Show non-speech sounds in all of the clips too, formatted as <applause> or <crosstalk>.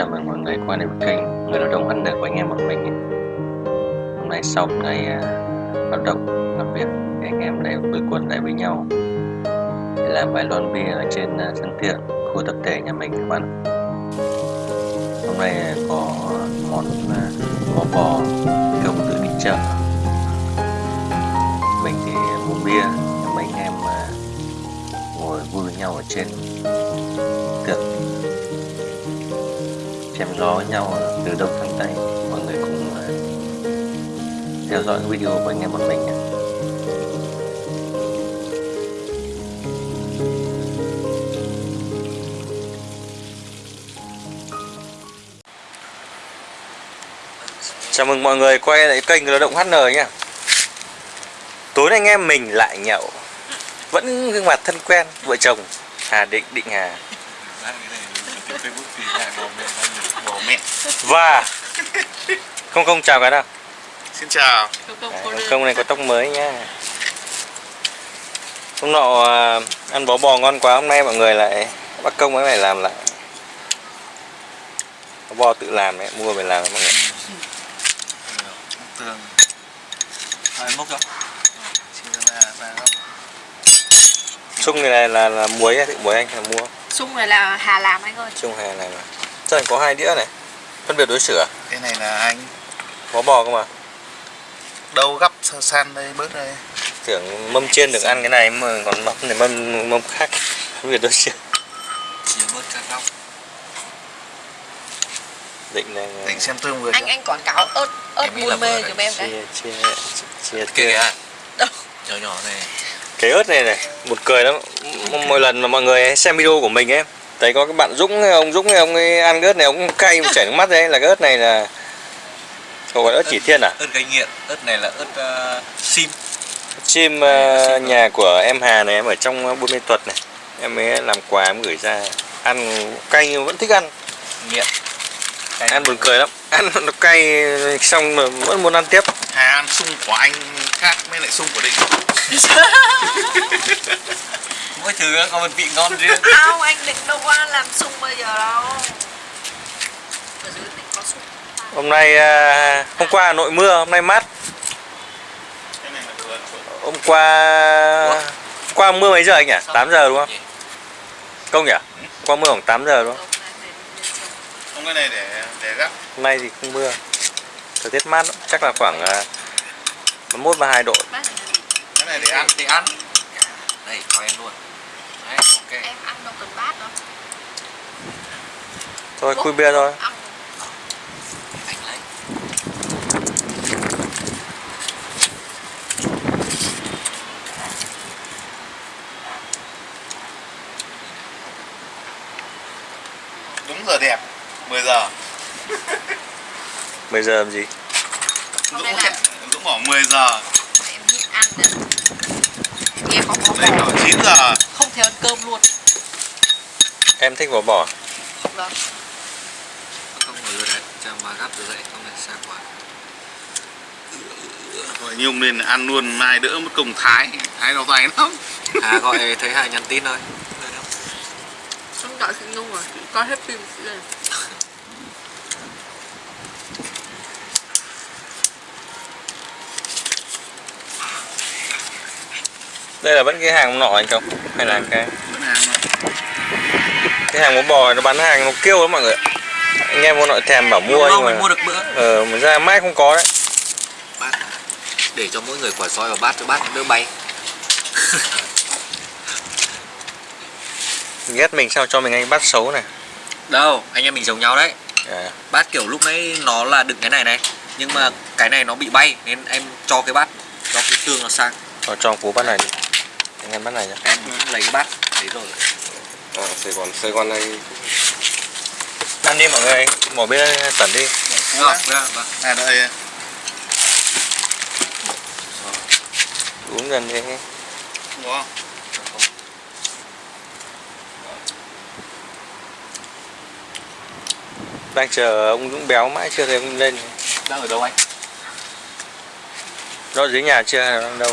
chào mừng mọi người quay lại với kênh Người lao động ăn được của anh em bọn mình Hôm nay sau ngày uh, hoạt động làm việc thì anh em lại quây quần lại với nhau. Để làm vài lon bia ở trên à, sân thượng khu tập thể nhà mình các bạn. Hôm nay có à, món bò bò công tự đi chợ. Mình thì mua bia mấy anh em ngồi vui với nhau ở trên. Tượng gió nhau từ đông sang tây mọi người cùng ờ, theo dõi video của anh em bọn mình nhé Chào mừng mọi người quay lại kênh Lao động HN nhé Tối nay anh em mình lại nhậu. Vẫn gương mặt thân quen Vợ chồng Hà Định Định Hà Và Không không chào cái nào Xin chào. À, Không này có tóc mới nhá. Hôm nọ à, ăn bó bò ngon quá Hôm nay mọi người lại bắt công mới lại làm lại. Bó bò tự làm đấy Mua về làm đấy mọi người. Tường. Rồi mốc cho Sung này là, là, là muối tự muối anh là mua? Sung này là Hà làm anh ơi. Sung hè này mà Chắc có hai đĩa này Phân biệt đối xử à? Cái này là anh. Bó bò cơ mà. Đâu gấp san đây bớt đây. Tưởng mâm chiên được ăn cái này mà còn mâm này mâm mâm khác Phân biệt đối xử. Chỉ bớt các góc. Định này Định xem tương vừa Anh anh quảng cáo ớt ớt là mê giùm em đấy chia chia chia kìa Đâu? Nhỏ nhỏ này. Cái ớt này này một cười lắm. Mỗi lần mà mọi người xem video của mình ấy thấy có cái bạn Dũng ông Dũng ông ấy ăn cái ớt này ông cay chảy nước mắt đấy. Là cái ớt này là Cậu gọi ớt chỉ thiên à? Ớt gây nghiện Ớt này là ớt uh, sim. Chim uh, nhà của em Hà này em ở trong Buôn Mê Thuật này. Em ấy làm quà em gửi ra. Ăn cay nhưng vẫn thích ăn. Nghiện. Cái Ăn buồn cười lắm. Ăn nó cay xong mà vẫn muốn ăn tiếp. Hà ăn sung của anh khác với lại sung của định <laughs> Mỗi thứ có một vị ngon riêng. <laughs> Không anh định đâu có làm sung bây giờ đâu. Ở dưới định có sung. Hôm nay uh, hôm qua Hà Nội mưa hôm nay mát. Cái này là vừa Hôm qua qua mưa mấy giờ anh nhỉ? 8 giờ đúng không? Công nhỉ? Qua mưa khoảng 8 giờ đúng không? Không cái này để để gấp. Hôm nay thì không mưa. Thời tiết mát lắm, chắc là khoảng uh, 31 32 độ. Cái này để ăn. Để ăn. Đây cho em luôn đấy ok. Em ăn đâu cần bát đâu Thôi khui bia thôi. Ăn. Anh lấy. Đúng giờ đẹp 10 giờ. 10 giờ làm gì? Dũng là Dũng bảo 10 giờ. Em nhịn ăn Nghe có có Đây bò. bảo 9 giờ. Không thể ăn cơm luôn. Em thích bò bò. Vâng. Không ngồi rồi đấy cho mà gắp rồi dậy không là xa quá. Rồi Nhung nên ăn luôn mai đỡ mất công thái. Thái đau tay lắm. À gọi thấy hà nhắn tin thôi. Không đợi chị Nhung rồi coi hết phim. chị lên Đây là vẫn cái hàng nọ anh không? Hay là cái hàng mà cái hàng bò bò nó bán hàng nó kêu lắm mọi người. Anh em mua nội thèm bảo mua nhưng mà mua được bữa ờ mà ra mãi không có đấy. bát để cho mỗi người quả soi vào bát cho bát đỡ bay <laughs> Ghét mình sao cho mình anh bát xấu này. đâu anh em mình giống nhau đấy À, bát kiểu lúc nãy nó là đựng cái này này nhưng mà cái này nó bị bay nên em cho cái bát cho cái tương nó sang cho cho cú bát này đi. Anh em bát này nhá. em lấy cái bát đấy rồi Ờ, Sài Gòn, Sài Gòn này. Ăn đi mọi người, bỏ bia tẩn đi. Vâng vâng vâng À đợi Uống dần đi. Không? Có Đang chờ ông Dũng béo mãi chưa thấy ông lên. Đang ở đâu anh? Nó dưới nhà chưa đang đâu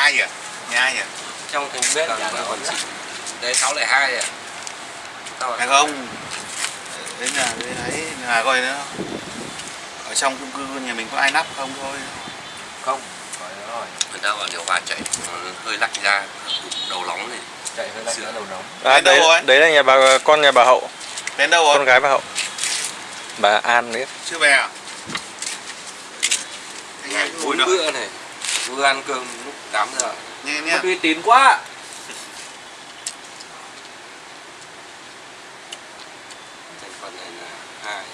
12 giờ 12 giờ trong thành bếp à. là còn chị đấy 602 giờ Mày không? Đến nhà đấy nhà coi nữa ở trong chung cư nhà mình có ai nắp không thôi. Không rồi. Người ta vào điều hòa chạy hơi lạnh ra đầu nóng thì chạy hơi lạnh ra đầu nóng. À, đấy đấy, là nhà bà con nhà bà hậu. Đến đâu rồi? Con gái bà hậu. Bà an đấy. Chưa về à? Ngày bốn bữa này vừa ăn cơm lúc 8 giờ Nghe mất nhé. uy tín quá thành phần này là hai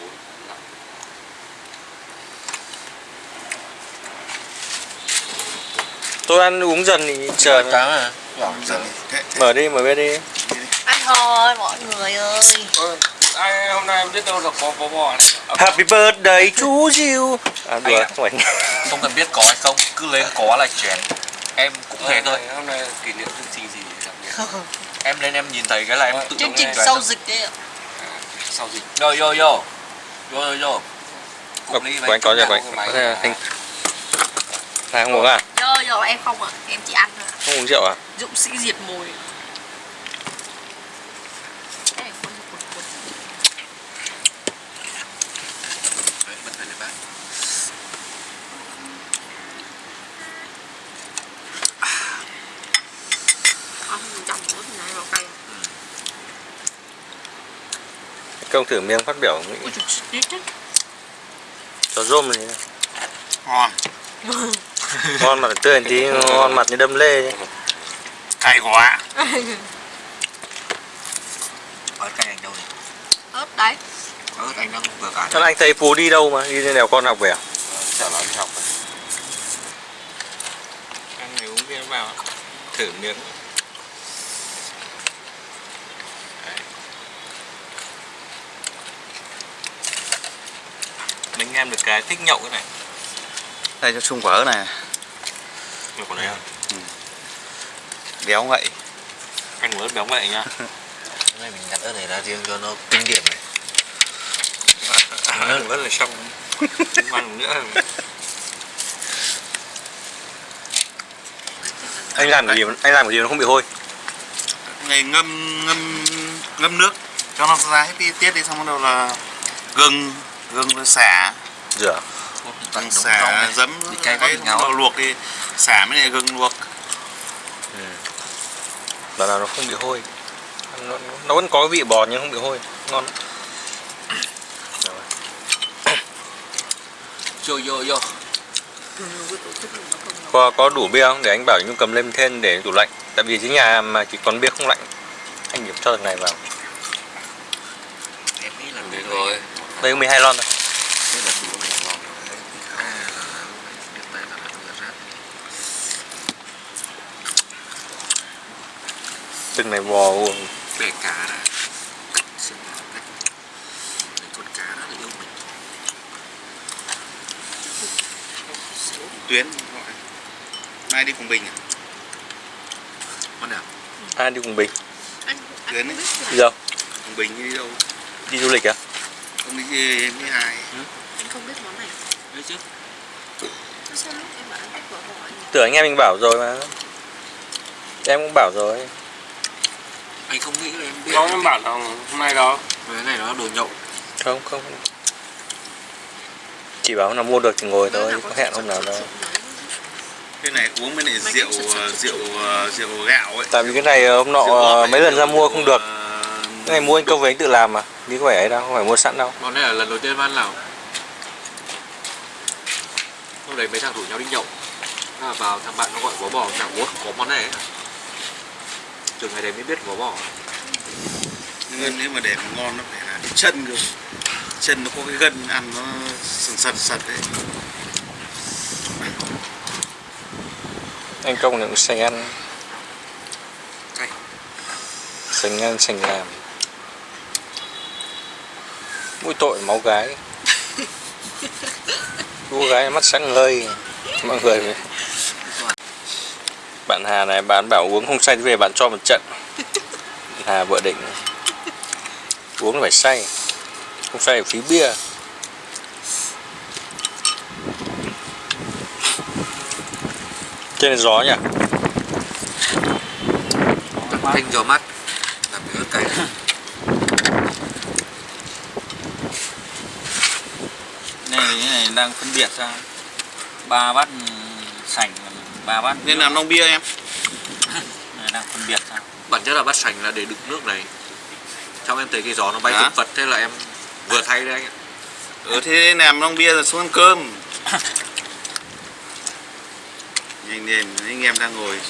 bốn năm Tôi ăn uống dần thì chờ cá mà Dần thế, thế. mở đi mở bia đi. ăn thôi mọi người ơi ai hôm nay em biết đâu là có bò bò này Happy birthday chú Diêu. À đùa, Anh à? không phải. <laughs> không cần biết có hay không cứ lên có là chén em cũng thế thôi hôm nay kỷ niệm chương trình gì đặc biệt <laughs> em lên em nhìn thấy cái là em tự chương trình lên sau dịch đấy ạ sau dịch yo yo yo yo yo yo Ờ, của anh có của anh. Có thể là thanh. À, không uống à? giờ giờ em không ạ em chỉ ăn thôi ạ Không uống rượu à? dũng sĩ diệt mồi Cái này cuốn cuốn cuốn. Đấy, bật phải để bác ăn chậm nữa thì này vào cay Công thử miếng phát biểu chết chết cho rôm này. Ngon. <laughs> Ngon mặt tươi tí, ngon mặt như đâm lê. chứ. Cay quá. <laughs> có cái anh đâu ớt đấy cái anh đang vừa cả Thế anh thấy Phú đi đâu mà? Đi lên đèo con học về à? chả nói đi học rồi. Ăn này uống bia vào. Thử miếng. Em được cái thích nhậu cái này. Đây cho chung quả ớt này. Được còn đấy à? Béo ngậy. Anh muốn béo vậy nhá. <laughs> cái này mình nhặt ớt này ra riêng cho nó kinh điển này <laughs> Ăn rất là xong. Không <laughs> ăn nữa. Anh làm cái gì anh làm cái gì nó không bị hôi. Này ngâm ngâm ngâm nước cho nó ra hết đi tiết đi xong bắt đầu là gừng gừng rồi xả Rửa. gừng xả giấm bị cay quá ngáo luộc đi xả mới lại gừng luộc Bảo nào nó không bị hôi. Nó, nó vẫn có cái vị bò nhưng không bị hôi. Ngon. yo yo yo Có, có đủ bia không? Để anh bảo Nhung cầm lên thêm để tủ lạnh. Tại vì dưới nhà mà chỉ còn bia không lạnh. Anh điểm cho thằng này vào. em nghĩ là Được rồi Đây có 12 lon thôi. Thế là đủ này ngon rồi. À, là biết đấy là nó vừa rát. Từng này bò bẻ cá ra xem nào cách Đấy, con cá là yêu mình tuyến gọi mai đi cùng bình à? con nào Ai đi cùng Bình? anh anh Tuyến ấy. biết Đi đâu? cùng bình đi đâu Đi du lịch à? không đi với với hai anh không biết món này đấy chứ sao lúc em bảo anh vợ hỏi nhỉ? Tưởng anh em mình bảo rồi mà. Em cũng bảo rồi. Anh không nghĩ là em biết có em bảo là hôm nay đó cái này nó đồ nhậu Không, không. Chỉ bảo là mua được thì ngồi thôi, có hẹn hôm nào đâu. cái này uống với Mày rượu ờ, rượu ờ, rượu gạo ấy Tại vì cái này hôm nọ ờ, này, mấy lần ra mua không được. ờ, Cái này mua anh công với anh tự làm mà. Đi có phải ấy đâu, không phải mua sẵn đâu. món này là lần đầu tiên ăn nào hôm đấy mấy thằng rủ nhau đi nhậu là vào thằng bạn nó gọi bó bò chẳng ủa có món này ấy. Từ ngày đấy mới biết bó bò nhưng nếu mà để mà ngon nó phải là cái chân cơ chân nó có cái gân ăn nó sần sật sật đấy Anh công là cũng sành ăn. Sành ăn, sành làm. Mũi tội máu gái. <laughs> Cô gái mắt sáng ngời. Mọi người Bạn Hà này bạn bảo uống không say thì về bạn cho một trận. <laughs> Hà vợ định Uống phải say Không say là phí bia. Trên gió nhỉ? Thanh gió mát. Làm cái. Ớt cay này cái này đang phân biệt ra. Ba bát sành ba bát. Nên làm nông bia em. Đang phân biệt ra bản chất là bát sành là để đựng nước này. Xong em thấy cái gió nó bay phật phật thế là em vừa thay đấy anh ạ. Ừ thế làm nông bia rồi xuống ăn cơm. <coughs> Nhanh lên anh em đang ngồi.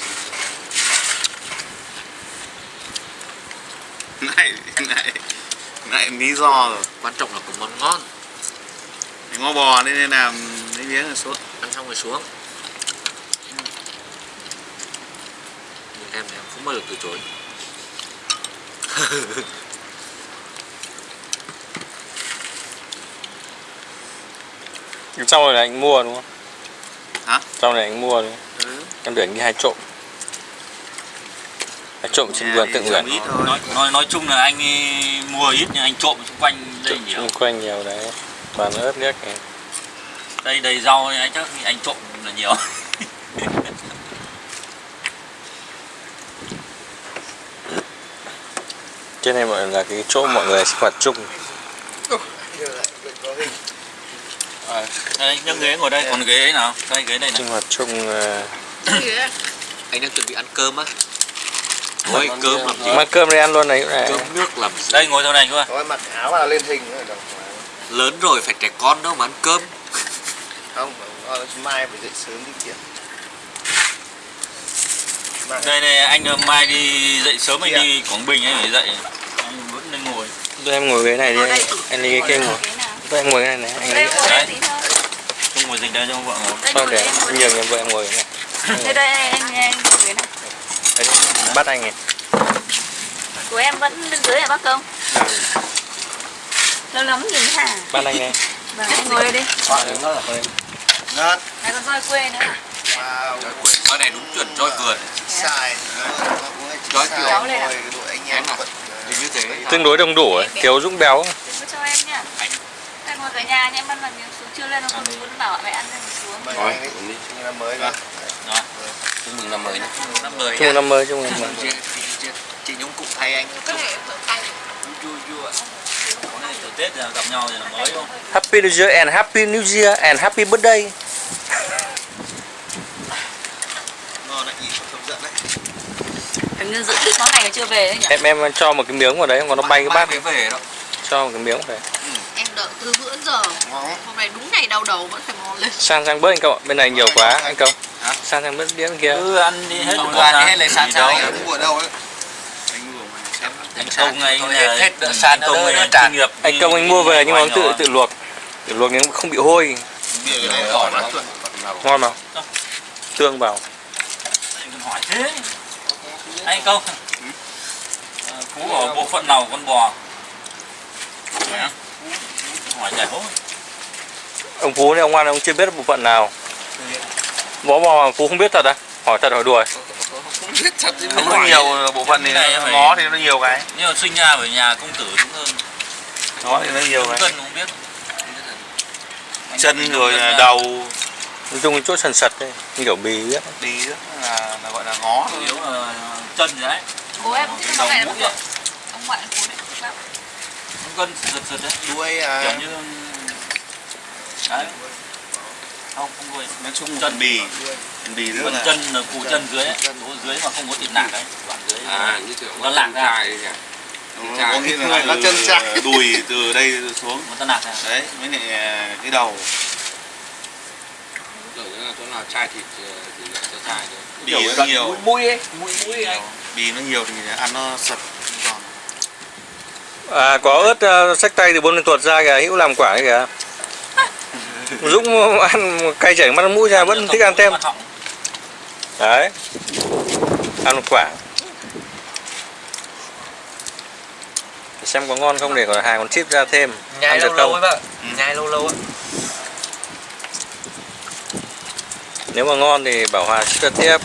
<laughs> Này này này lý do rồi. Quan trọng là có món ngon. Ngó bò nên nên làm lấy miếng rồi xuống. Ăn xong rồi xuống em thì em không bao giờ từ chối. <laughs> Trong này là anh mua đúng không? Hả? trong này anh mua đúng không ừ. em tưởng đi hai trộm. Hai trộm trên vườn tự nguyện nói nói nói chung là anh ấy mua ít nhưng anh trộm xung quanh đây nhiều. xung quanh nhiều đấy. Toàn ớt liếc này. đây đầy rau ấy, chắc anh trộm là nhiều trên này mọi là cái chỗ mọi người sinh hoạt chung. Đây nhấc ghế ngồi đây còn ghế nào? Đây ghế đây này. Sinh hoạt chung ờ, anh đang chuẩn bị ăn cơm á. Ôi cơm làm gì? Mang cơm đi ăn luôn này cũng này. Cơm nước làm gì? Đây ngồi chỗ này chú ơi Thôi mặc áo vào lên hình lớn rồi phải trẻ con đâu mà ăn cơm. Không mai phải dậy sớm đi kiếm Mai. Đây này anh ờ, mai đi dậy sớm anh đi quảng bình anh phải dậy anh vẫn nên ngồi Thôi em ngồi ghế này đi anh, anh đi cái kia ngồi? Thôi em ngồi cái này này anh Đấy. không ngồi dịch đây cho vợ ngồi thôi ngồi để ngồi nhường em vợ em ngồi cái này đây. Đây anh anh ngồi ghế này. Bắt anh này Của em vẫn bên dưới hả bác công? Lâu lắm nhìn hả? bắt anh này Vâng, anh ngồi đi. Này còn roi quê nữa. wow cái này đúng chuẩn roi vườn sai. Kiểu- Cháu đây à? anh em Em à? như thế. Tương đối đông đủ ấy. thiếu dũng béo. cho em nhá. Đây ngồi cả nhà nhá, em ăn là miếng xuống chưa lên nó không muốn bảo mẹ ăn lên xuống. Rồi, năm mới rồi chúc mừng năm mới nhé năm mười chung năm mới chung năm mới. chị, chị, chị nhúng cụ thay anh. Cái này vui vui Tết gặp nhau thì là mới không? Happy New Year and Happy New Year and Happy Birthday ngon đấy nhìn hấp dẫn đấy Hình như dự định món này chưa về đấy nhỉ? em em cho một cái miếng vào đấy còn nó bay cái bát. Mới về đó. Cho một cái miếng về Em đợi từ bữa giờ. ngon Hôm nay đúng ngày đau đầu vẫn phải mò lên. san sang bớt anh cậu ạ. bên này nhiều quá anh cậu. Hả? san sang bớt đĩa bên kia. Cứ ăn đi hết Không ăn hết lại san sang đâu. anh anh mua đâu ấy. Anh anh công là hết- san anh công tràn. nghiệp anh công anh mua về nhưng mà tự tự luộc. Tự luộc nhưng không bị hôi. Ngon mà. Tương vào. Anh còn hỏi thế anh công Ờ, phú ở bộ phận nào con bò? Hỏi giải hốt ông phú này ông ngoan ông chưa biết bộ phận nào. Bó bò mà phú không biết thật à? Hỏi thật hỏi đùa không biết thật chứ không có nhiều bộ phận thì ngó thì nó nhiều cái. Nhưng mà sinh ra ở nhà công tử đúng hơn. Ngó thì nó nhiều cái. Cân không biết. Chân rồi đầu. Nói chung chỗ sần sật đấy kiểu bì biết đi rất là, là gọi là ngó. Yếu là chân rồi đấy? Bố em thích đầu món này lắm mũi ấy Ông ngoại bố này thích lắm. cân sượt sượt đấy. Đuôi kiểu à? Như đấy. Không không quên nói chung phần bì. Bì rất phần là chân là củ chân dưới ấy. chỗ dưới mà không có thịt nạc ấy. Đoạn dưới. À như kiểu Nó lạc ra. có nghĩa là nó chân từ chạc. <laughs> đùi từ đây xuống. Một tân nạc này đấy với lại à, cái đầu. Chỗ nào chai thịt thì cho chai bì nó nhiều. mũi ấy mũi mũi anh. Bì nó nhiều thì ăn nó sật giòn. À có ớt uh, sách tay từ lên tuột ra kìa hữu làm quả kìa. <laughs> Dũng ăn cay chảy mắt mũi ra vẫn thích ăn thêm. đấy. Ăn một quả. Để xem có ngon không để còn hàng còn chip ra thêm. Nhai ăn được lâu lâu ấy bạn nhai lâu lâu ấy nếu mà ngon thì bảo hòa cho tiếp.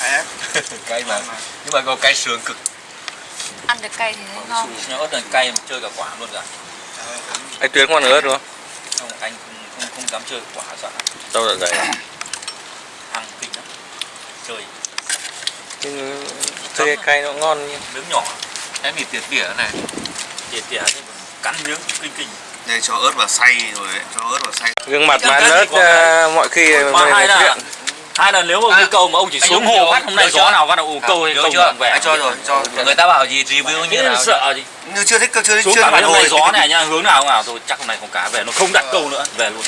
Đấy. cay mà. Nhưng mà có cay sườn cực. Ăn được cay thì thấy ngon. nhưng ớt này cay mà chơi cả quả luôn cả. Anh tuyến ngon ớt đúng không? Không anh không không, không dám chơi quả sợ đâu dạ dày chơi. Nhưng cái cay nó ngon nhưng miếng nhỏ. Em mì tỉa tỉa này. Tỉa tỉa nhưng cắn miếng kinh kinh đây cho ớt vào xay rồi đấy cho ớt vào xay. Gương mặt mà có cái- mọi khi mà hai là chuyện. hai là nếu mà cái câu mà ông chỉ anh xuống hồ phát hôm nay gió nào phát đầu câu thì Nhớ câu chưa? vẻ. Anh cho rồi cho. Người ta bảo gì review như nào? sợ gì? Như chưa thích chưa thích chưa cả mấy hôm nay hồi gió này nhá hướng nào nào. Thôi chắc hôm nay không cá về nó không đặt câu nữa về luôn.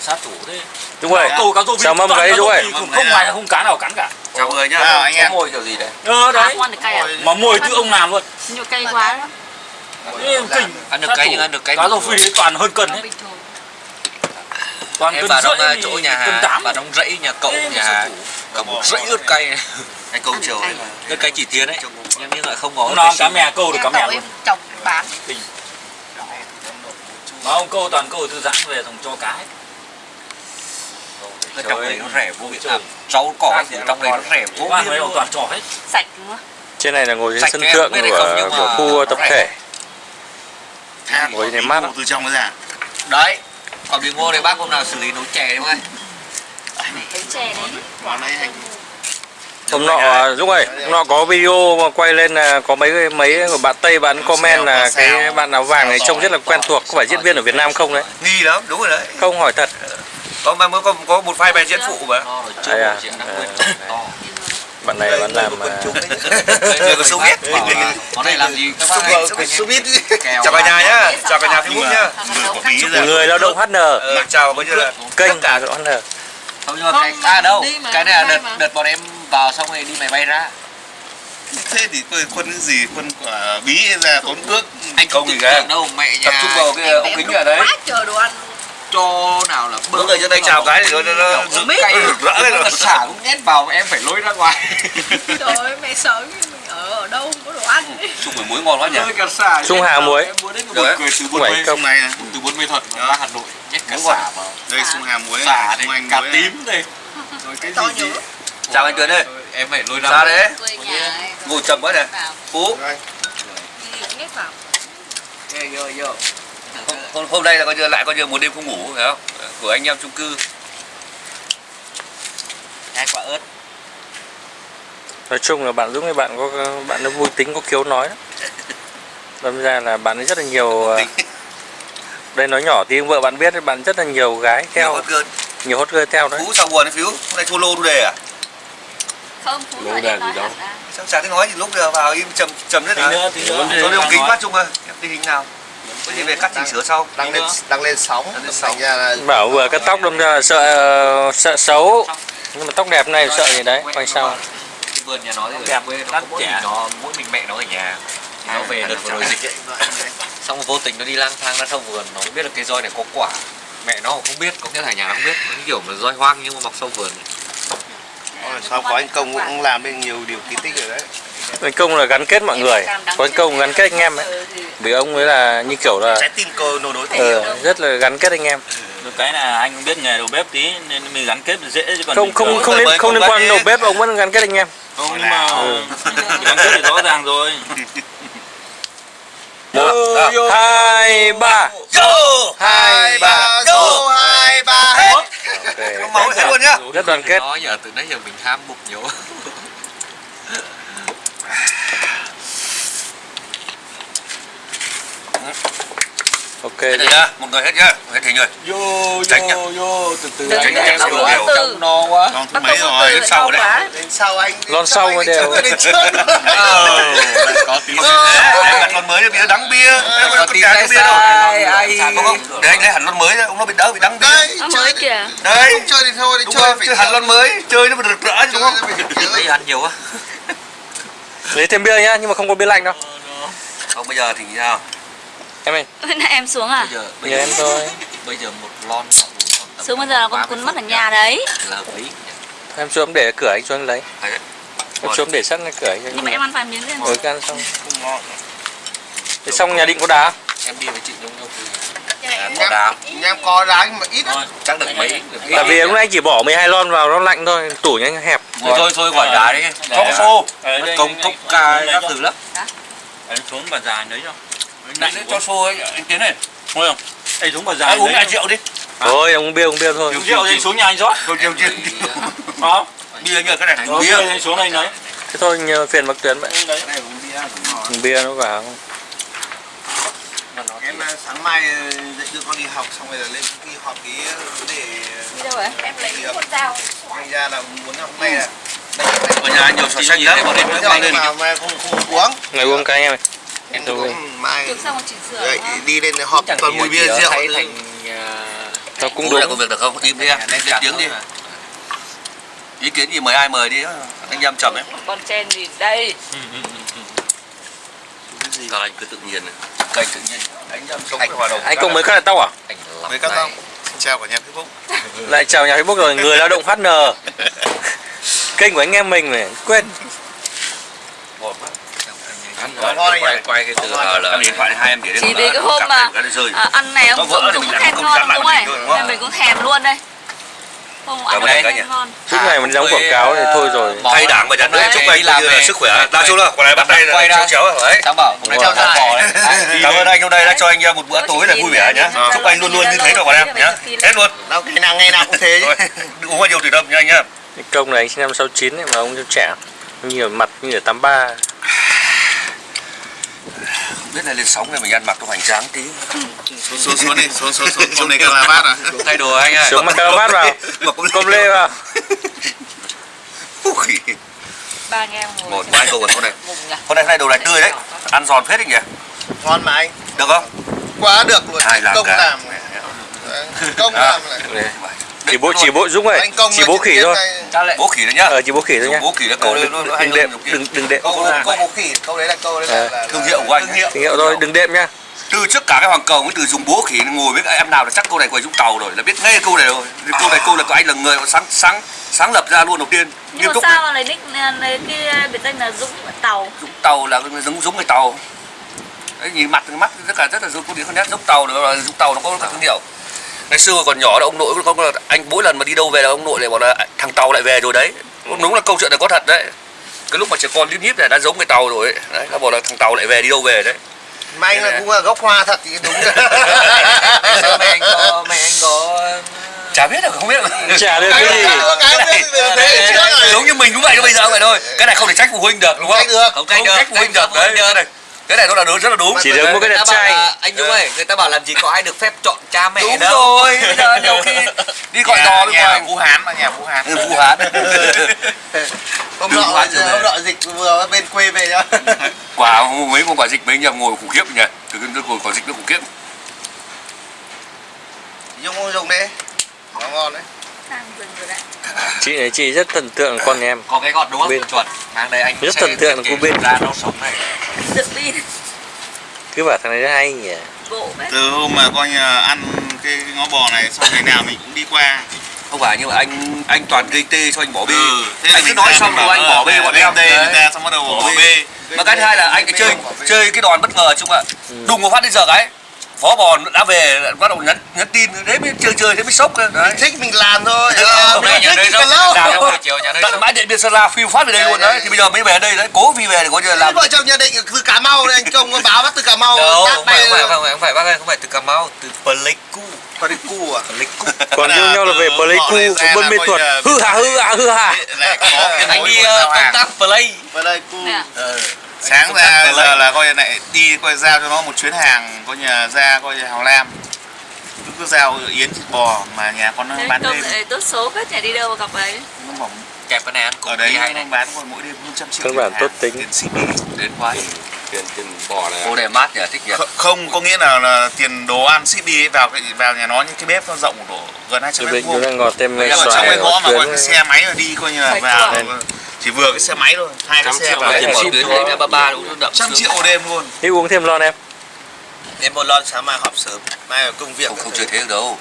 Sát thủ thế. Đúng rồi. Câu cá rô chào mâm cái đúng rồi không không phải không cá nào cắn cả. Chào người nhá anh em. môi kiểu gì đấy ờ đấy. À? mà mồi tự ông làm luôn. Nhiều cay quá. Kinh Ăn được thủ. nhưng ăn được cay cá rô phi toàn hơn cân Nó thường. toàn Em cân vào trong rưỡi thì chỗ nhà Hà Vào trong rẫy nhà cậu nhà Hà. Cả một rẫy ớt cay. Này cái câu chiều ấy là Ớt cay chỉ tiến đấy Nhưng nhưng lại không có cay cá mè câu được cá mè luôn. trồng bán. mà ông câu toàn câu thư giãn về xong cho cá hết trong đấy nó rẻ vô biên à, Rau cỏ thì trong đấy nó rẻ vô biên toàn trò hết. Sạch đúng không? trên này là ngồi trên sân thượng của, của khu tập thể than Ngồi tí mát từ trong ra? Đấy Còn bí ngô này bác hôm nào xử lý nấu chè đúng không anh? Cái chè đấy. món đấy. Hôm nọ Dũng ơi hôm nọ có video mà quay lên là có mấy mấy của bạn Tây bạn comment là cái bạn áo vàng này trông rất là quen thuộc có phải diễn viên ở Việt Nam không đấy? Nghi lắm đúng rồi đấy. Không hỏi thật. Có mà mới có có một file bài diễn phụ mà. Đây à? À. bạn này bạn làm à, người có số biết Bảo là Món này làm gì? Các số biết Kèo chào cả nhà nhá. Chào cả nhà Facebook nhá. Người một tí giờ người lao động HN Ờ, chào coi như là kênh động HN Không nhưng mà cái à đâu. Mà, cái này là đợt mà. đợt bọn em vào xong rồi đi máy bay ra. Thế thì tôi quân cái gì? Quân quả bí ra tốn cước anh công không gì cả đâu mẹ nhà tập trung vào cái ống kính ở đấy. Quá trời đồ ăn. Cho nào là Mỗi người cho tay chào cái thì nó nó rực cay. Rỡ cái nó rồi xả cũng nhét vào em phải lôi ra ngoài. Trời ơi mẹ sợ mình ở ở đâu không có đồ ăn. chung với muối ngon quá nhỉ? Nhét Hà muối. đấy. một cười từ Không bốn phải mươi. công. này này. Từ bốn mươi thuận Đó. ra Hà Nội. Nhét cả rồi. xả vào. Đây sung hà muối. Xả muối. này. tím này rồi cái To gì chào anh Tuấn ơi. Em phải lôi ra Ra đấy ngồi chậm quá này phú. Vào. vô vô hôm, hôm, hôm nay là coi như lại coi như một đêm không ngủ phải không? Của anh em chung cư. Hai quả ớt. Nói chung là bạn Dũng thì bạn có bạn nó vui tính có khiếu nói đâm ra là bạn ấy rất là nhiều à, đây nói nhỏ thì vợ bạn biết bạn rất là nhiều gái theo. Theo hot girl. Nhiều hot girl theo đấy phú sao buồn đấy phiếu hôm nay thua lô thu đề à? Không, Phú em nói gì ra. sao chả thấy nói gì lúc giờ vào im trầm trầm hết tí à? nữa tí nữa. cho ống kính phát chung ơi. Em tình hình nào có gì về cắt chỉnh sửa sau. Đăng lên đăng lên sóng. Đăng lên sóng. Thành ra là bảo vừa cắt tóc đâm ra là sợ ờ, sợ xấu. Nhưng mà tóc đẹp này sợ gì đấy? Quay sau. Vườn nhà nó thì Đẹp, quê nó mỗi mình nó mỗi mình mẹ nó ở nhà. Thì nó về đợt vừa rồi dịch. xong vô tình nó đi lang thang ra trong vườn nó biết là cây roi này có quả. Mẹ nó cũng không biết có nghĩa là nhà nó không biết. Nó kiểu là roi hoang nhưng mà mọc sau vườn. Sau có anh công cũng làm nên nhiều điều kỳ tích rồi đấy. Anh công là gắn kết mọi người. Có anh công gắn kết anh em ấy. Ừ, vì ông ấy là như kiểu là trái tim cơ nô đối ờ, rất là gắn kết anh em. Được cái là anh biết nghề đầu bếp tí nên mình gắn kết dễ chứ còn không không không liên không liên quan đầu bếp ông vẫn gắn kết anh em. Không nhưng mà Ừ. gắn kết thì rõ ràng rồi. Một hai ba. vô hai ba. Vô hai ba. hết. Ok. máu hết luôn nhá. Rất đoàn kết. Nó giờ từ nãy giờ mình ham bụng nhiều ok rồi nhá. Một người hết nhá. Hết thì rồi. Vô Tránh nhá. vô từ từ Tránh có em đầu kiểu từ. no quá. Vâng, thứ mấy rồi? đến sau đấy. Lên sau anh. Lon sau mới đều. <laughs> Ờ. Có tí anh đặt lon mới cho bia đắng bia. Em có tí cái bia đâu. để anh lấy hẳn lon mới ra ông nó bị đỡ bị đắng bia. Mới đi. kìa. đấy. Không chơi thì thôi, đi chơi phải hẳn lon mới. Chơi nó phải rực rỡ chứ đúng không? Lấy ăn nhiều quá. Lấy thêm bia nhá nhưng mà không có bia lạnh đâu. Không bây giờ thì nào em ơi. Hôm nay em xuống à? bây giờ bây nhờ giờ em thôi. bây giờ một lon Xuống bây giờ là con 30 cuốn mất ở nhà đấy. là em xuống để cửa anh xuống lấy. Đấy. em xuống để sẵn ở cửa anh Nhưng mà em ăn vài miếng lên. rồi ăn xong. Không ngon thế xong nhà định có đá em đi với chị giống nhau từ có đá Nhà em có đá nhưng mà ít lắm. thôi chắc được mấy được ít. tại vì nãy anh chỉ bỏ 12 lon vào nó lạnh thôi tủ nhanh hẹp. Thôi thôi thôi gọi đá đấy xô. Ở đây, công cốc ca các thứ lắm. Anh xuống bà già lấy cho Đấy, cho xô ấy, anh Tiến này. Thôi không? Anh xuống bà già anh uống hai triệu đi. Thôi uống bia uống bia thôi. Uống rượu thì anh xuống nhà anh rót Thôi chiều chiều đó bia nhờ cái này. Thành Rồi, bia bia xuống đây lấy thế thôi nhờ phiền bác tuyến vậy. Cái này uống bia rồi nó vào. Em ờ, sáng mai ờ, dậy đưa con đi học xong rồi là lên đi họp cái vấn đề Đi đâu vậy? Em lấy cái con dao. thành ra là muốn hôm nay là ở nhà nhiều sò xanh lắm bọn em mang lên mà mai không không uống. Ngày uống cái em ơi em Đâu cũng mai Trước xong rồi chỉnh sửa. dậy hả? đi lên họp toàn mùi bia rượu thay thành nó cũng đúng công việc được không? Im đi em lên tiếng đi. Ý kiến gì mời ai mời đi anh em chậm ấy Con chen gì? Đây? <laughs> Còn anh cứ tự nhiên này. kênh tự nhiên. Anh em hòa đồng anh công mới cắt lại tóc à? Anh này. tông xin chào cả nhà Facebook. Lại chào nhà Facebook rồi người lao động HN <laughs> kênh của anh em mình này quên Anh Ngon quay, nhỉ? quay cái từ hờ Em là điện thoại này hai em để Chỉ vì là cái hôm mà này, cái rơi. à, ăn này ông vỡ Dũng thì cũng không ngon đúng không? Nên mình cũng thèm luôn đây. Không Cảm ăn ơn này ngon. suốt ngày mình đóng quảng cáo thì thôi rồi. thay đảng và nhà nước Hôm nay chúc anh làm về. sức khỏe. Đa số là còn này bắt tay Quay là ra. chéo đấy Sáng bảo hôm nay bò đấy. Cảm ơn anh hôm nay đã cho anh em một bữa tối là vui vẻ nhá. Chúc anh luôn luôn như thế rồi. bọn em nhá. hết luôn. Đâu ngày nào ngày nào cũng thế <laughs> uống quá nhiều thủy đâm nha anh nhá. Cái công này anh sinh năm 69 ấy, mà ông cho trẻ nhiều mặt như ở 83 không biết là lên sóng này mình ăn mặc nó hoành tráng tí. Xuống xuống xuống đi xuống xuống xuống. Hôm nay cần là bát à? Thay đồ anh ơi. Xuống mặc caravat vào. Công lê vào. Ba anh em ngồi. một câu còn hôm nay Mùng nhỉ? hôm nay hôm nay đồ này tươi đấy. Ăn giòn phết đấy nhỉ ngon mà anh. Được không? Quá được luôn. Ai làm công cả. làm công làm lại Đây. Chỉ bố chỉ bố Dũng ơi chỉ bố khỉ thôi. lại bố khỉ đấy nhá. Ờ chỉ bố khỉ thôi nhá. bố khỉ là câu đấy đừng, đệm đừng đừng đệm. Câu câu bố khỉ câu đấy là câu đấy là, Ờ. là, là Thương hiệu của anh thương hiệu. Thôi đừng đệm nhá. Từ trước cả cái hoàng cầu mới từ dùng bố khỉ ngồi với em nào là chắc câu này quầy dũng tàu rồi là biết ngay câu này rồi. Câu này câu là của anh là người sáng sáng sáng lập ra luôn đầu tiên. Nhưng mà sao lấy nick lấy cái biệt danh là Dũng Tàu? dũng tàu là giống giống người tàu. Đấy nhìn mặt mắt rất là rất là giống con đi con nét giống tàu nữa là dũng tàu nó có thương hiệu ngày xưa còn nhỏ là ông nội có có- anh mỗi lần mà đi đâu về là ông nội lại bảo là thằng tàu lại về rồi đấy. Đúng là câu chuyện này có thật đấy. Cái lúc mà trẻ con lít nhít này đã giống người tàu rồi ấy. đấy nó bảo là thằng tàu lại về đi đâu về đấy. Mà anh là cũng là gốc hoa thật thì đúng. <laughs> Sao mẹ anh có mẹ anh có chả biết được không biết. Chả được cái gì. giống như mình cũng vậy thôi bây giờ vậy thôi. Cái này không thể trách phụ huynh được đúng không? Trách được. không trách phụ huynh được. đấy cái này cái này nó là đúng rất là đúng. Chỉ được một cái đẹp trai. là, Anh Dũng ơi Người ta bảo làm gì có ai được phép chọn cha mẹ đúng đâu. rồi bây giờ nhiều khi đi gọi Nhà- đò bên nhà ngoài. Vũ Hán mà nhà Vũ Hán. Ừ, Vũ Hán. <laughs> Hôm nọ hôm nọ dịch vừa ở bên quê về nhá. <laughs> Quả mấy con quả dịch mấy em ngồi khủng khiếp nhỉ? Từ cái ngồi quả dịch nó khủng khiếp. Dùng không dùng đấy nó ngon đấy Sang rừng rồi đấy. chị này chị rất thần tượng con em Có cái gọt đúng không? Bên. Chuẩn Mang đây anh Rất thần tượng của bên. ra nó sống này Dựng đi. cứ bảo thằng này nó hay nhỉ từ hôm mà coi như là ăn cái ngó bò này sau ngày nào mình cũng đi qua không phải nhưng mà anh anh toàn gây tê cho anh bỏ bê Ừ, thế là anh cứ mình nói xong rồi anh bỏ bê bọn em tê người ta xong bắt đầu bỏ bê mà cái thứ hai là anh chơi chơi cái đòn bất ngờ chung ạ Ừ. đùng một phát đến giờ cái phó bò đã về bắt đầu nhắn nhắn tin thế mới chơi chơi thế mới sốc cơ. đấy. thích mình làm thôi. Ờ, hôm mình nay thích thì cần lâu tận bãi điện biên sơn la phiêu phát về đây luôn đấy. thì bây giờ mới về đây đấy cố vì về như là Thế làm vợ chồng nhà định từ Cà Mau này anh công có báo bắt từ Cà Mau Đâu, không phải, không phải, không phải, không phải bác ơi, không phải từ Cà Mau, từ Pleiku. Có cu à? Pleiku. <laughs> Còn yêu nhau là về từ Pleiku Buôn là Mê là- hư hả hư hả hư có cái Anh đi của ờ, công tác Play. Pleiku. Ờ. sáng ra giờ là coi như lại đi coi giao cho nó một chuyến hàng coi như là ra coi như Hào Lam. Cứ cứ giao yến thịt bò mà nhà con nó bán đêm tốt số phết nhỉ đi đâu mà gặp ấy. nó bỏng Kẹp cái này ăn cùng ở đấy đi hay anh này bán còn mỗi đêm hơn trăm triệu Các tiền bạn tốt tính. tiền ship đến quá. Tiền tiền bò này cô này mát nhỉ thích nhỉ. Kh- không có nghĩa là, là tiền đồ ăn ship đi vào cái vào nhà nó những cái bếp nó rộng độ gần 200 Dự mét vuông. đang ngọt thêm ở trong xoài cái ngõ mà gọi cái xe máy mà đi coi như là vào chỉ vừa cái xe máy thôi hai cái xe triệu vào tiền mở ship đấy ba ba đúng đậm trăm triệu đêm luôn. Thế uống thêm lon em em một lon sáng mai họp sớm. Mai ở công việc không không chơi thế được đâu.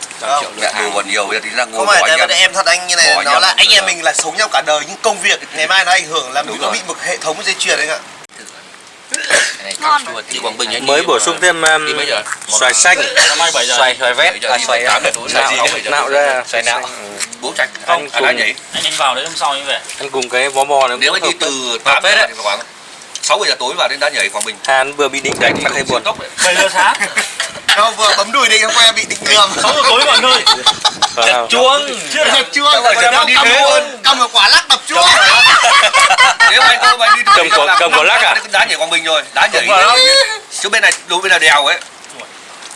Mẹ đồ còn nhiều bây giờ tí ra ngồi không phải tại anh vì em thật anh như này Bỏ nó là anh em mình là sống nhau cả đời nhưng công việc ngày mai nó ảnh hưởng là mình có bị một hệ thống dây chuyền anh ạ. Ngon. anh mới bổ sung thêm um, xoài xanh. Năm nay 7 giờ. Xoài xoài vét. À, xoài tám nạo. đấy? nạo ra. Xoài nạo. bố tránh Anh không anh cùng- Anh anh vào đấy hôm sau anh về. Ăn cùng cái bó bò này nếu mà đi từ hợp 8 phết giờ đấy. Thì khoảng 6 giờ tối vào đến đá nhảy Quảng Bình Hàn vừa bị định đánh mà thấy buồn. tốc đấy 7 giờ sáng. <laughs> Đâu vừa bấm đùi định không qua bị định lườm. sáu giờ tối mọi người Wow. chuông. Chưa Đập. Chuông, phải cầm đi cầm thế luôn, cầm một quả lắc đập chuông. nếu anh không anh đi Cầm quả- cầm quả lắc à? đá nhảy quảng bình rồi. Đá nhảy chỗ bên này đối bên này đèo ấy.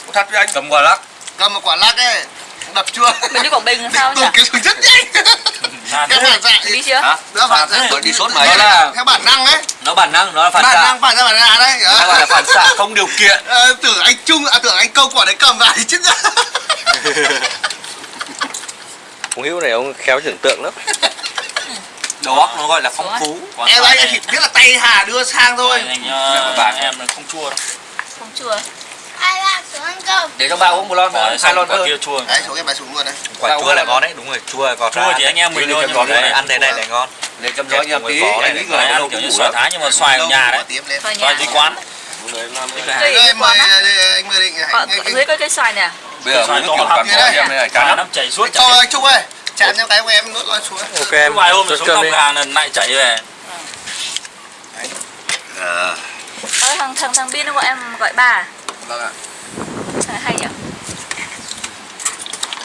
Có thật với anh. Cầm quả lắc. Cầm một quả lắc ấy, đập chuông. Mình đi Quảng Bình sao nhỉ? Cái rất nhanh. Cái phản xạ Đi chưa? Đỡ phản xạ. Đi sốt Đấy máy là theo bản năng ấy. nó bản năng nó là phản Bản xạ năng phản ra bản năng đấy. hay gọi là phản xạ không điều kiện Ờ, tưởng anh Trung, à tưởng anh Công quả đấy cầm vào thì chết ra. <laughs> Ông Hữu này ông khéo tưởng tượng lắm. đầu óc nó gọi là phong phú Còn Em anh chỉ biết là tay Hà đưa sang thôi. anh ờ, bạn. em là không chua đâu Không chưa? Ai làm xuống ăn cơm? Để cho ba uống một lon Bỏ hai lon thôi. kia chua. Đấy, xuống em bài xuống luôn đấy. quả chua là ngon đấy đúng rồi chua còn chua thì anh em mình nhưng mà đấy này ăn thế này lại ngon. Để chăm gió anh em tí anh nghĩ người ăn đâu kiểu như xoài thái nhưng mà xoài ở nhà đấy. Xoài nhà. dưới quán. Dưới mời anh mời định dưới có cây xoài nè. bây giờ Xoài to kiểu lắm. em này Cả năm chảy suốt Cho anh Trung ơi, chạm cho cái của em nuốt lon xuống. Ok em. vài hôm rồi xuống cửa hàng lần lại chảy về. Ờ, thằng thằng thằng Bin nó gọi em gọi bà. vâng ạ Sao hay nhỉ?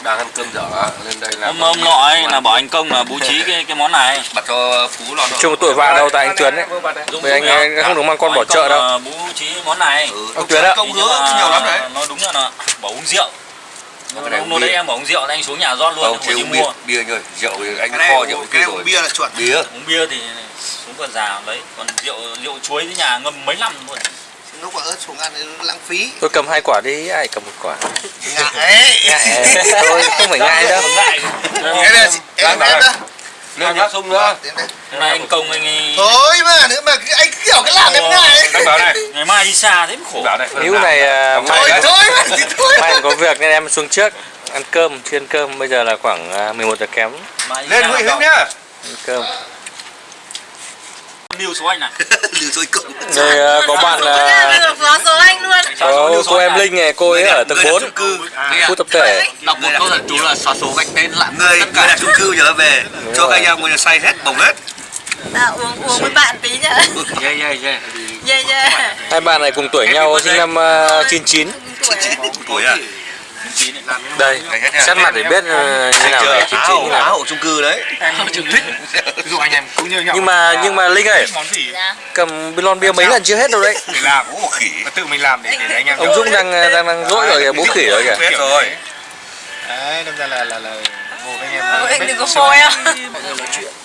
đang ăn cơm dở lên đây là hôm hôm nọ ấy là bảo anh công là bố trí cái cái món này. <laughs> Bật cho phú lon Chung tuổi vạ đâu tại anh Tuấn ấy. Dũng Bởi anh, không được mang con bỏ chợ đâu. bố trí món này. Ừ. Ông Tuấn ạ. công hứa mà nhiều lắm đấy. Nó đúng là nó bảo uống rượu. Cái này hôm uống nay bia. em bảo uống rượu anh xuống nhà rót luôn không không chỉ uống bia mua. bia rồi rượu thì anh kho rượu cái kia rồi. bia là chuẩn. bia. Uống bia thì xuống con già đấy. Còn rượu rượu chuối với nhà ngâm mấy năm luôn Lúc quả ớt xuống ăn lãng phí. Tôi cầm hai quả đi, ai cầm một quả. Ngại ấy. Ngại. Thôi không phải ngại đâu. ngại Em là em đó. lên nhá sung nữa nay anh công anh Thôi mà nữa mà anh kiểu cái làm em ngại. anh bảo này ngày mai đi xa thế mới khổ bảo này Hữu này à, Thôi, mai Thôi thôi mai có việc nên em xuống trước ăn cơm, chưa ăn cơm. Bây giờ là khoảng à, 11 giờ kém lên Nguyễn. Hữu nhá ăn cơm. Lưu số anh <laughs> này Lừa rồi cậu. Đây à, có bạn à, Được xóa số anh luôn. có cô em Linh này, cô ấy ở tầng 4 khu tập thể. đọc một câu thần chú là xóa số gạch tên lại người người đặt chung cư nhớ về cho các anh em người say hết bồng hết À, uống uống với bạn tí nhá. yeah yeah yeah Yeah yeah. Hai bạn này cùng tuổi nhau, sinh năm à, 99. Tuổi ấy. tuổi à Đây, xét mặt để biết à, như nào là 99 như á nào. hộ chung cư đấy. Ví dụ anh em cũng như nhau. Nhưng mà nhưng mà Linh gì? Dạ. cầm lon bia mấy lần chưa hết đâu đấy. để làm ố khỉ. Mà tự mình làm để để anh em Ông Dũng đang đang đang dỗi rồi kìa, bố khỉ rồi kìa. rồi. đấy đâm ra là là là ngồi với anh em. Đừng có phôi á.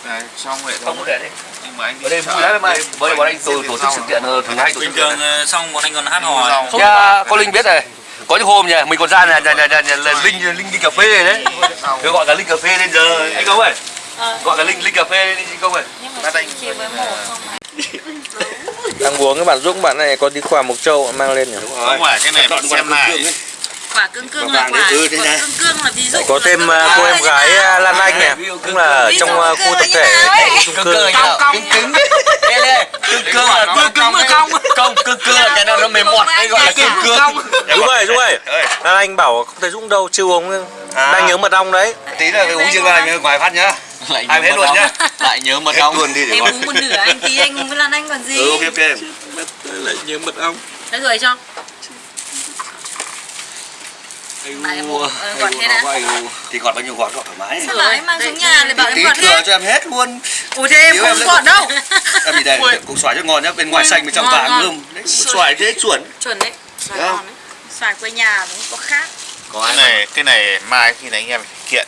Đấy, xong vậy không có để đi nhưng mà anh ở đây vui lắm em ơi. bởi bọn anh tổ tổ chức sự kiện ờ, thường hay tổ chức bình thường ờ, xong bọn anh còn hát hò. Nha, có Linh biết này có những hôm nhà mình còn ra nhà nhà nhà nhà, nhà là Linh Linh đi cà phê đấy. Cứ gọi cả Linh cà phê lên giờ. Anh công ơi? Ờ. gọi cả Linh Linh cà phê lên đi anh công ơi? Nhưng mà chỉ với một không. <laughs> Đang uống cái bạn Dũng bạn này có đi qua Mộc Châu mang lên nhỉ. không phải cái này mình xem lại. Quả cương cương là quả, quả cương cương là ví dụ. Có thêm là à, cô em gái à, Lan Anh này, cũng là trong à, cương khu là tập thể. nào ấy? khu chung cư. cong cong cứng nghe nghe cưng cong cưng cưng là cái nào nó mềm mọt. anh gọi là cưng cưng Dũng ơi, Dũng ơi. Lan Anh bảo không thấy Dũng đâu, chưa uống đang nhớ mật ong đấy. tí là phải uống riêng anh ngoài phát nhá. Lại ai nhớ hết mật luôn ong. nhá. Lại nhớ mật hết ong. luôn đi để uống một nửa anh tí anh uống với Lan Anh còn gì. ừ ok ok. Lại nhớ mật ong. Đấy rồi cho. Uống, ờ, gọt thế đã. thì gọt bao nhiêu gọt? Gọt thoải mái. Sao bảo em mang xuống nhà lại bảo em tí gọt thừa hết. cho em hết luôn Ủa thế em không lại gọt đâu. em bị đây củ xoài cho ngon nhá bên ngoài xanh bên trong vàng đấy xoài thế chuẩn Chuẩn đấy. Xoài ngon đấy. Xoài quê nhà cũng có khác. có cái này cái này mai khi này anh em phải kiện.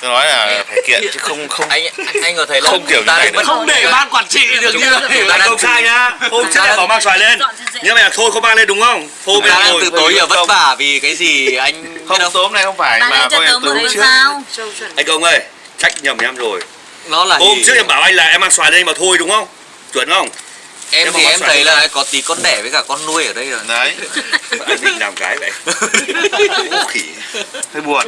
Tôi nói là phải kiện chứ không không anh anh có thấy là Không kiểu như ta này vẫn- nữa. không để ban quản trị được như Chúng ta là công khai nhá hôm trước em bảo mang xoài lên. nhưng mà thôi không mang lên đúng không? Hôm ta em đang ngồi. từ tối giờ vất vả vì cái gì anh không tối hôm nay không phải mà một tối cái trước. anh công ơi trách nhầm em rồi nó là hôm gì? trước em bảo anh là em mang xoài lên mà thôi đúng không? Chuẩn không? Em Nếu thì em thấy là có tí con đẻ với cả con nuôi ở đây rồi. Đấy. <laughs> Anh định làm cái vậy? Khỉ. Hơi buồn.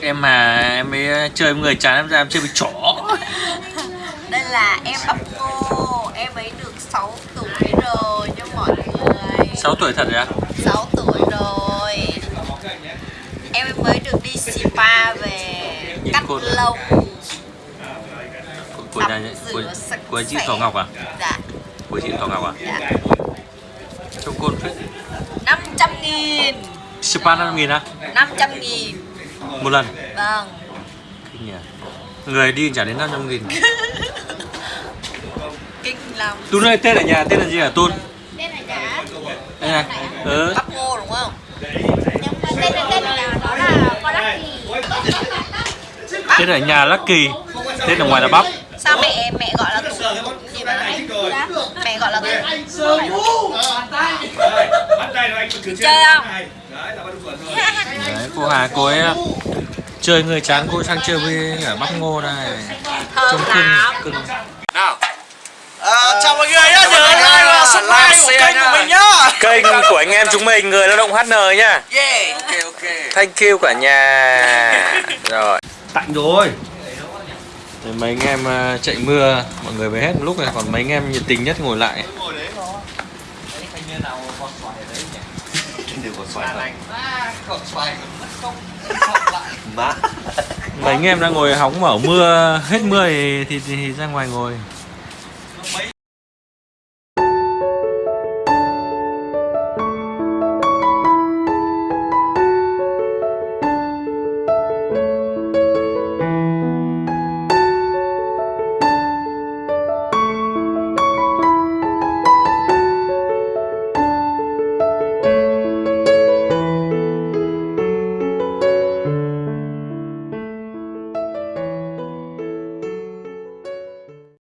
Em mà em mới chơi với người chán em ra em chơi với chó. Đây là em bắp cô, em ấy được 6 tuổi rồi nha mọi người. 6 tuổi thật rồi á? 6 tuổi rồi. Em mới được đi spa về cắt Cô- lông. Của nhà của, của chị. Thỏ Ngọc à? Dạ, Của chị Thỏ Ngọc à? dạ. Trông côn phết 500 nghìn. Spa 5 nghìn á 500 nghìn. Một lần. Vâng. Kinh nhỉ. Người đi trả đến 500 nghìn. <laughs> Kinh lắm. Tún ơi tên ở nhà tên là gì hả? Tún Đây là giá. Đây này Ừ Bắp ngô đúng không? Nhưng mà tên là tên là nó là con lắc <laughs> Tên ở nhà Lucky. Tên ở ngoài là bắp. Sao mẹ mẹ gọi là gì mà này? Mẹ gọi là Chơi không? Đấy, cô Hà cô ấy à, chơi người chán cô sang chơi với ở bắp ngô này Thơm Trông cưng cưng nào. Chào mọi người nhá nhớ like và subscribe của kênh của mình nhá. Kênh của anh em chúng mình người lao động HN nhá. Yeah. Ok ok Thank you cả nhà. Rồi tạnh rồi. Rồi mấy anh em à, chạy mưa Mọi người về hết một lúc này Còn mấy anh em nhiệt tình nhất ngồi lại. <laughs> Mấy anh em đang ngồi hóng mở mưa Hết mưa thì, thì, thì ra ngoài ngồi